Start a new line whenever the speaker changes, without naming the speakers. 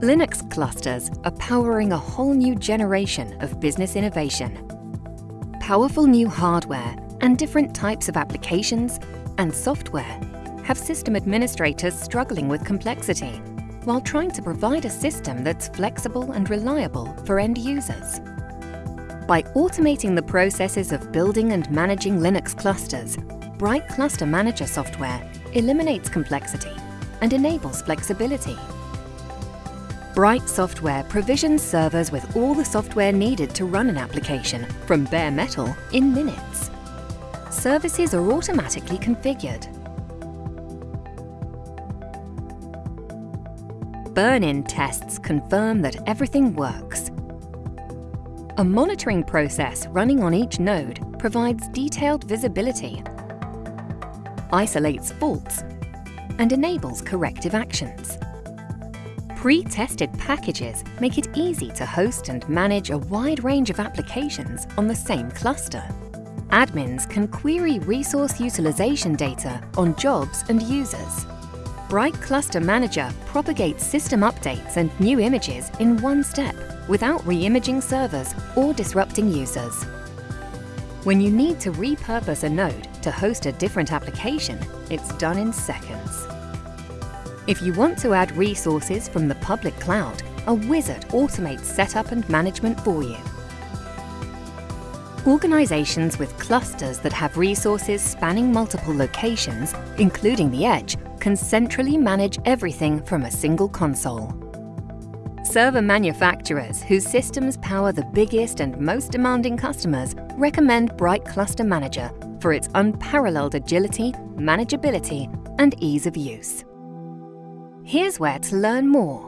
Linux clusters are powering a whole new generation of business innovation. Powerful new hardware and different types of applications and software have system administrators struggling with complexity while trying to provide a system that's flexible and reliable for end users. By automating the processes of building and managing Linux clusters, Bright Cluster Manager software eliminates complexity and enables flexibility. Bright Software provisions servers with all the software needed to run an application from bare metal in minutes. Services are automatically configured. Burn-in tests confirm that everything works. A monitoring process running on each node provides detailed visibility, isolates faults, and enables corrective actions. Pre-tested packages make it easy to host and manage a wide range of applications on the same cluster. Admins can query resource utilization data on jobs and users. Bright Cluster Manager propagates system updates and new images in one step without re-imaging servers or disrupting users. When you need to repurpose a node to host a different application, it's done in seconds. If you want to add resources from the public cloud, a wizard automates setup and management for you. Organizations with clusters that have resources spanning multiple locations, including the edge, can centrally manage everything from a single console. Server manufacturers whose systems power the biggest and most demanding customers recommend Bright Cluster Manager for its unparalleled agility, manageability, and ease of use. Here's where to learn more.